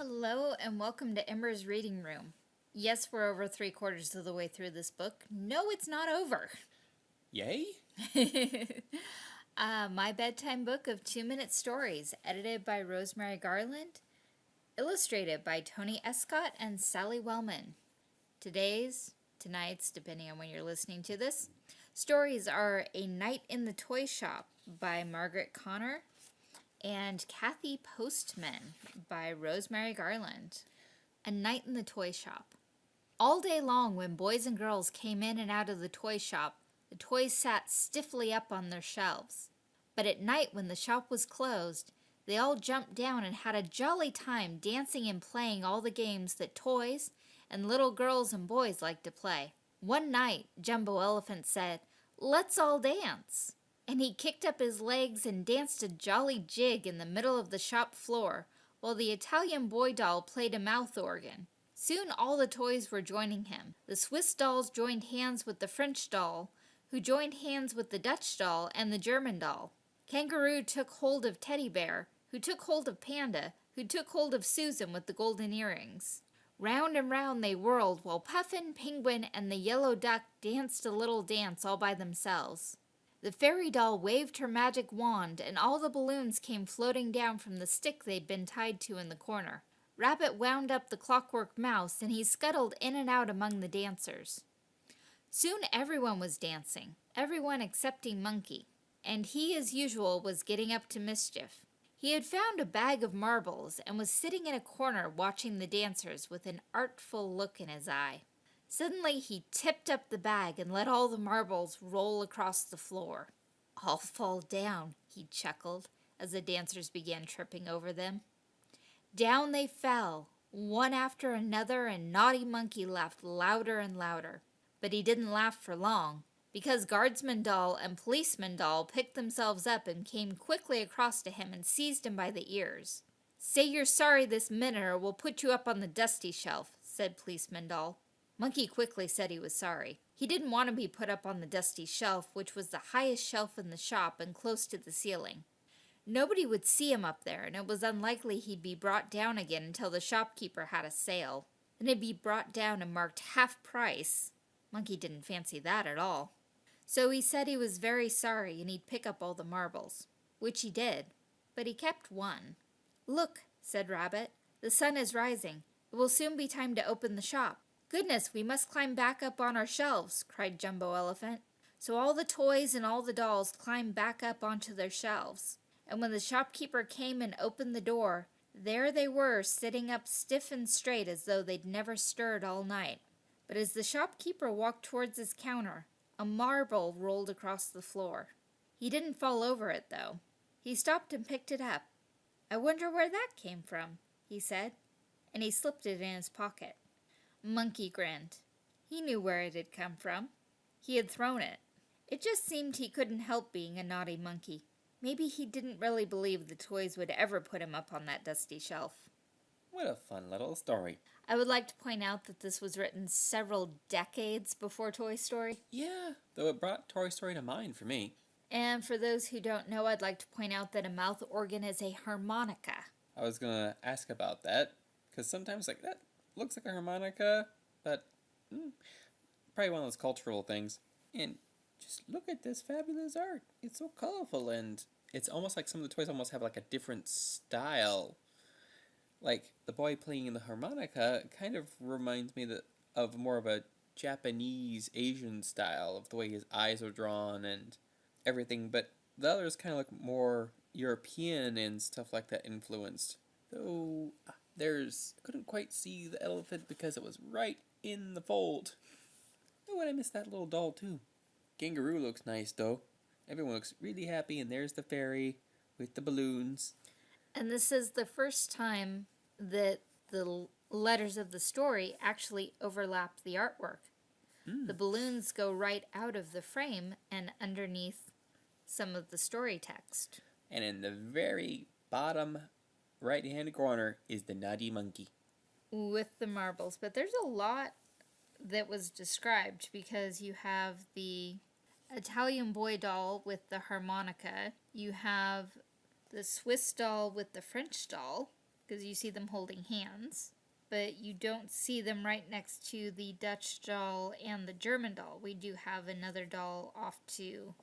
Hello and welcome to Ember's Reading Room. Yes, we're over three quarters of the way through this book. No, it's not over. Yay? uh, my bedtime book of two minute stories, edited by Rosemary Garland, illustrated by Tony Escott and Sally Wellman. Today's, tonight's, depending on when you're listening to this, stories are A Night in the Toy Shop by Margaret Connor and Kathy Postman by Rosemary Garland. A Night in the Toy Shop. All day long when boys and girls came in and out of the toy shop, the toys sat stiffly up on their shelves. But at night when the shop was closed, they all jumped down and had a jolly time dancing and playing all the games that toys and little girls and boys like to play. One night, Jumbo Elephant said, Let's all dance and he kicked up his legs and danced a jolly jig in the middle of the shop floor, while the Italian boy doll played a mouth organ. Soon all the toys were joining him. The Swiss dolls joined hands with the French doll, who joined hands with the Dutch doll and the German doll. Kangaroo took hold of Teddy Bear, who took hold of Panda, who took hold of Susan with the golden earrings. Round and round they whirled while Puffin, Penguin, and the yellow duck danced a little dance all by themselves. The fairy doll waved her magic wand, and all the balloons came floating down from the stick they'd been tied to in the corner. Rabbit wound up the clockwork mouse, and he scuttled in and out among the dancers. Soon everyone was dancing, everyone excepting Monkey, and he, as usual, was getting up to mischief. He had found a bag of marbles and was sitting in a corner watching the dancers with an artful look in his eye. Suddenly he tipped up the bag and let all the marbles roll across the floor. All fall down, he chuckled as the dancers began tripping over them. Down they fell, one after another, and Naughty Monkey laughed louder and louder. But he didn't laugh for long, because Guardsman Doll and Policeman Doll picked themselves up and came quickly across to him and seized him by the ears. Say you're sorry this minute or we'll put you up on the dusty shelf, said Policeman Doll. Monkey quickly said he was sorry. He didn't want to be put up on the dusty shelf, which was the highest shelf in the shop and close to the ceiling. Nobody would see him up there, and it was unlikely he'd be brought down again until the shopkeeper had a sale. Then he'd be brought down and marked half price. Monkey didn't fancy that at all. So he said he was very sorry and he'd pick up all the marbles, which he did, but he kept one. Look, said Rabbit, the sun is rising. It will soon be time to open the shop. Goodness, we must climb back up on our shelves, cried Jumbo Elephant. So all the toys and all the dolls climbed back up onto their shelves. And when the shopkeeper came and opened the door, there they were, sitting up stiff and straight as though they'd never stirred all night. But as the shopkeeper walked towards his counter, a marble rolled across the floor. He didn't fall over it, though. He stopped and picked it up. I wonder where that came from, he said, and he slipped it in his pocket. Monkey grinned. He knew where it had come from. He had thrown it. It just seemed he couldn't help being a naughty monkey. Maybe he didn't really believe the toys would ever put him up on that dusty shelf. What a fun little story. I would like to point out that this was written several decades before Toy Story. Yeah, though it brought Toy Story to mind for me. And for those who don't know, I'd like to point out that a mouth organ is a harmonica. I was going to ask about that, because sometimes like that looks like a harmonica, but mm, probably one of those cultural things. And just look at this fabulous art. It's so colorful and it's almost like some of the toys almost have like a different style. Like the boy playing in the harmonica kind of reminds me that of more of a Japanese Asian style of the way his eyes are drawn and everything, but the others kind of look more European and stuff like that influenced. Though there's, couldn't quite see the elephant because it was right in the fold. Oh, and I missed that little doll too. Kangaroo looks nice though. Everyone looks really happy and there's the fairy with the balloons. And this is the first time that the letters of the story actually overlap the artwork. Mm. The balloons go right out of the frame and underneath some of the story text. And in the very bottom right hand corner is the Naughty Monkey. With the marbles. But there's a lot that was described because you have the Italian boy doll with the harmonica. You have the Swiss doll with the French doll. because you see them holding hands, but you don't see them right next to the Dutch doll and the German doll. We do have another doll off to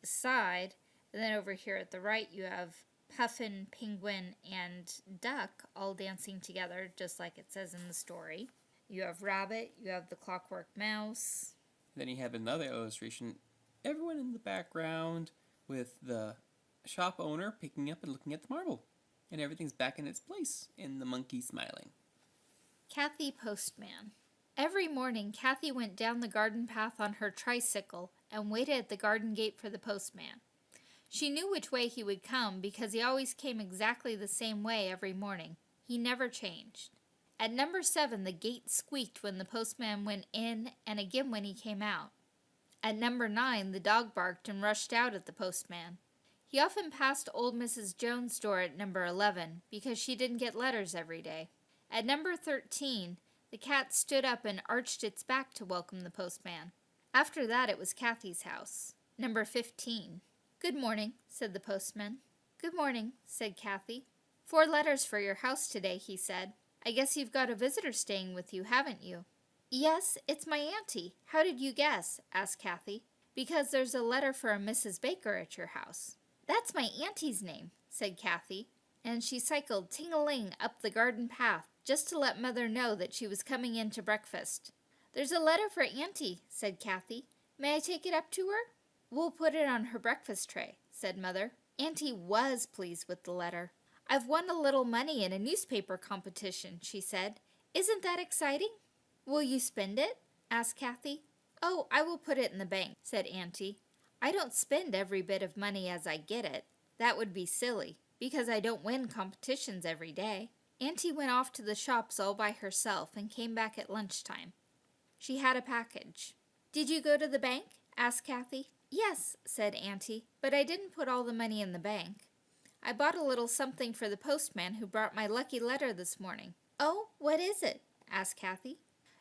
the side, and then over here at the right, you have Puffin, Penguin, and Duck all dancing together, just like it says in the story. You have Rabbit, you have the Clockwork Mouse. Then you have another illustration. Everyone in the background with the shop owner picking up and looking at the marble. And everything's back in its place, and the monkey smiling. Kathy Postman. Every morning, Kathy went down the garden path on her tricycle and waited at the garden gate for the postman. She knew which way he would come because he always came exactly the same way every morning. He never changed. At number seven, the gate squeaked when the postman went in and again when he came out. At number nine, the dog barked and rushed out at the postman. He often passed old Mrs. Jones' door at number 11 because she didn't get letters every day. At number 13, the cat stood up and arched its back to welcome the postman. After that, it was Kathy's house. Number 15. Good morning, said the postman. Good morning, said Kathy. Four letters for your house today, he said. I guess you've got a visitor staying with you, haven't you? Yes, it's my auntie. How did you guess? asked Kathy. Because there's a letter for a Mrs. Baker at your house. That's my auntie's name, said Kathy, and she cycled ting-a-ling up the garden path just to let Mother know that she was coming in to breakfast. There's a letter for Auntie, said Kathy. May I take it up to her? We'll put it on her breakfast tray, said Mother. Auntie was pleased with the letter. I've won a little money in a newspaper competition, she said. Isn't that exciting? Will you spend it? asked Kathy. Oh, I will put it in the bank, said Auntie. I don't spend every bit of money as I get it. That would be silly, because I don't win competitions every day. Auntie went off to the shops all by herself and came back at lunchtime. She had a package. Did you go to the bank? asked Kathy. Yes, said Auntie, but I didn't put all the money in the bank. I bought a little something for the postman who brought my lucky letter this morning. Oh, what is it? asked Kathy.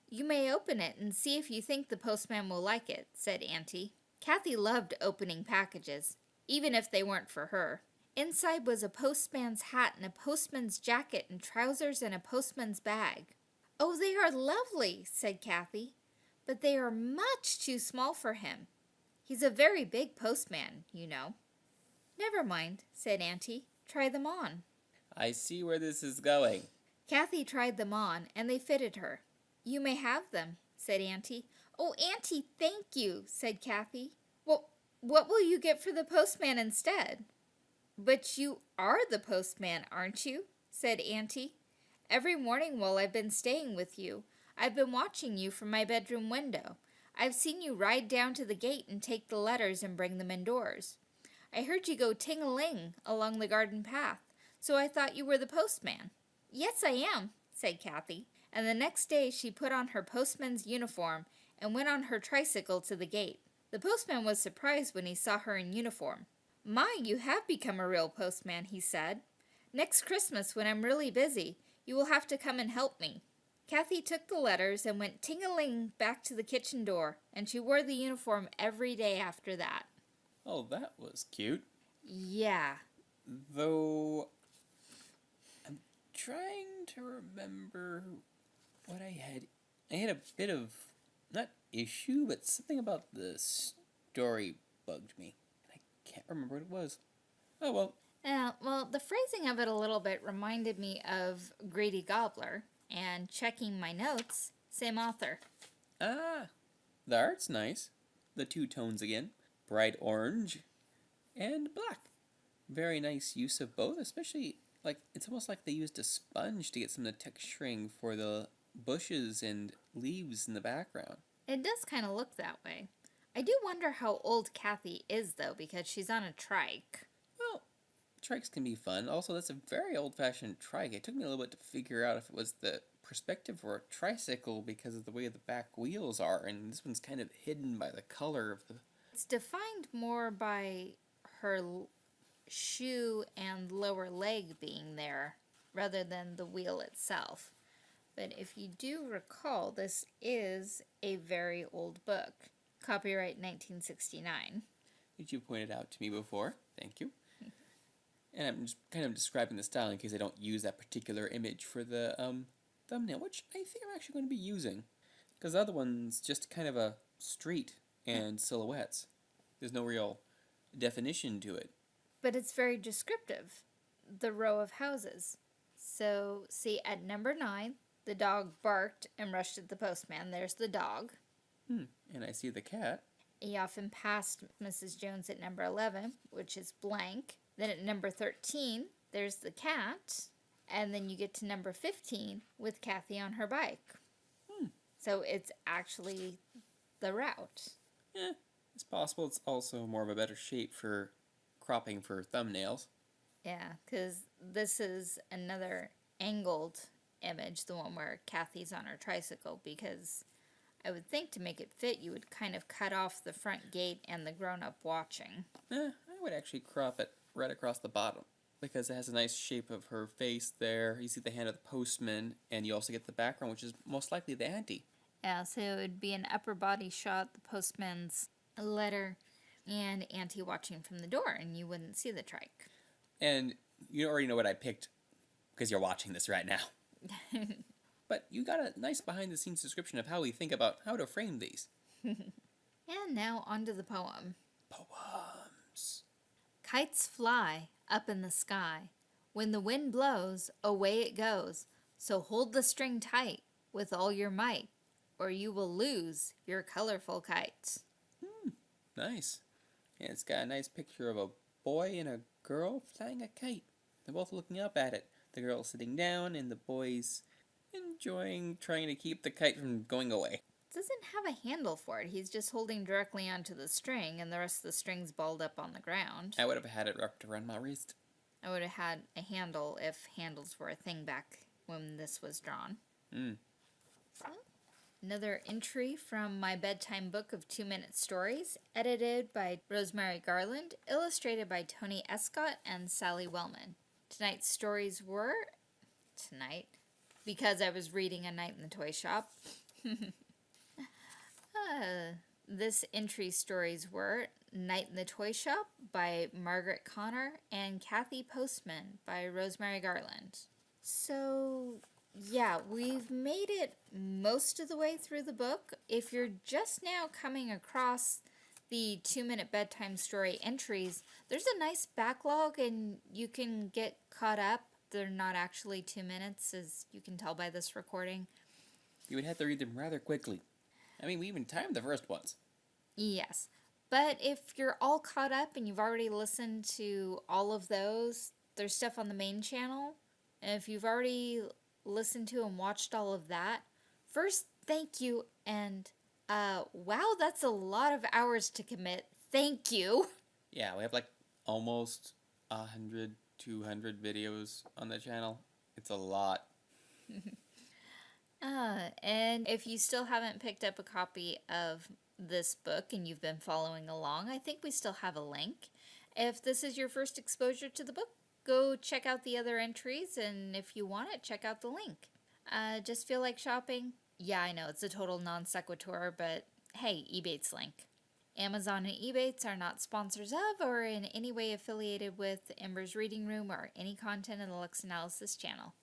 You may open it and see if you think the postman will like it, said Auntie. Kathy loved opening packages, even if they weren't for her. Inside was a postman's hat and a postman's jacket and trousers and a postman's bag. Oh, they are lovely, said Kathy, but they are much too small for him. He's a very big postman, you know. Never mind, said Auntie. Try them on. I see where this is going. Kathy tried them on, and they fitted her. You may have them, said Auntie. Oh, Auntie, thank you, said Kathy. Well, what will you get for the postman instead? But you are the postman, aren't you? said Auntie. Every morning while I've been staying with you, I've been watching you from my bedroom window. I've seen you ride down to the gate and take the letters and bring them indoors. I heard you go ting-a-ling along the garden path, so I thought you were the postman. Yes, I am, said Kathy, and the next day she put on her postman's uniform and went on her tricycle to the gate. The postman was surprised when he saw her in uniform. My, you have become a real postman, he said. Next Christmas, when I'm really busy, you will have to come and help me. Kathy took the letters and went ting-a-ling back to the kitchen door, and she wore the uniform every day after that. Oh, that was cute. Yeah. Though, I'm trying to remember what I had. I had a bit of, not issue, but something about the story bugged me. I can't remember what it was. Oh well. Yeah, well, the phrasing of it a little bit reminded me of Grady Gobbler, and checking my notes, same author. Ah, the art's nice. The two tones again bright orange and black. Very nice use of both, especially like it's almost like they used a sponge to get some of the texturing for the bushes and leaves in the background. It does kind of look that way. I do wonder how old Kathy is, though, because she's on a trike. Trikes can be fun. Also, that's a very old fashioned trike. It took me a little bit to figure out if it was the perspective for a tricycle because of the way the back wheels are, and this one's kind of hidden by the color of the. It's defined more by her l- shoe and lower leg being there rather than the wheel itself. But if you do recall, this is a very old book. Copyright 1969. Which you pointed out to me before. Thank you. And I'm just kind of describing the style in case I don't use that particular image for the um, thumbnail, which I think I'm actually going to be using. Because the other one's just kind of a street and silhouettes. There's no real definition to it. But it's very descriptive. The row of houses. So, see, at number nine, the dog barked and rushed at the postman. There's the dog. Hmm. And I see the cat. He often passed Mrs. Jones at number 11, which is blank. Then at number 13, there's the cat. And then you get to number 15 with Kathy on her bike. Hmm. So it's actually the route. Eh, it's possible it's also more of a better shape for cropping for thumbnails. Yeah, because this is another angled image, the one where Kathy's on her tricycle, because I would think to make it fit, you would kind of cut off the front gate and the grown up watching. Eh, I would actually crop it right across the bottom because it has a nice shape of her face there. You see the hand of the postman, and you also get the background, which is most likely the auntie. Yeah, so it would be an upper body shot, the postman's letter, and Auntie watching from the door, and you wouldn't see the trike. And you already know what I picked because you're watching this right now. but you got a nice behind the scenes description of how we think about how to frame these. And now onto the poem. Kites fly up in the sky. When the wind blows, away it goes. So hold the string tight with all your might, or you will lose your colorful kite. Hmm, nice. And it's got a nice picture of a boy and a girl flying a kite. They're both looking up at it. The girl sitting down, and the boy's enjoying trying to keep the kite from going away. Doesn't have a handle for it. He's just holding directly onto the string, and the rest of the string's balled up on the ground. I would have had it wrapped around my wrist. I would have had a handle if handles were a thing back when this was drawn. Mm. Another entry from my bedtime book of two minute stories, edited by Rosemary Garland, illustrated by Tony Escott and Sally Wellman. Tonight's stories were. Tonight, because I was reading A Night in the Toy Shop. uh, this entry stories were Night in the Toy Shop by Margaret Connor and Kathy Postman by Rosemary Garland. So, yeah, we've made it most of the way through the book. If you're just now coming across the two minute bedtime story entries, there's a nice backlog and you can get caught up. They're not actually two minutes, as you can tell by this recording. You would have to read them rather quickly. I mean, we even timed the first ones. Yes. But if you're all caught up and you've already listened to all of those, there's stuff on the main channel. And if you've already listened to and watched all of that, first, thank you. And uh, wow, that's a lot of hours to commit. Thank you. Yeah, we have like almost a hundred, two hundred videos on the channel. It's a lot. Uh, and if you still haven't picked up a copy of this book and you've been following along, I think we still have a link. If this is your first exposure to the book, go check out the other entries, and if you want it, check out the link. Uh, just feel like shopping? Yeah, I know, it's a total non sequitur, but hey, Ebates link. Amazon and Ebates are not sponsors of or in any way affiliated with Ember's Reading Room or any content in the Lux Analysis channel.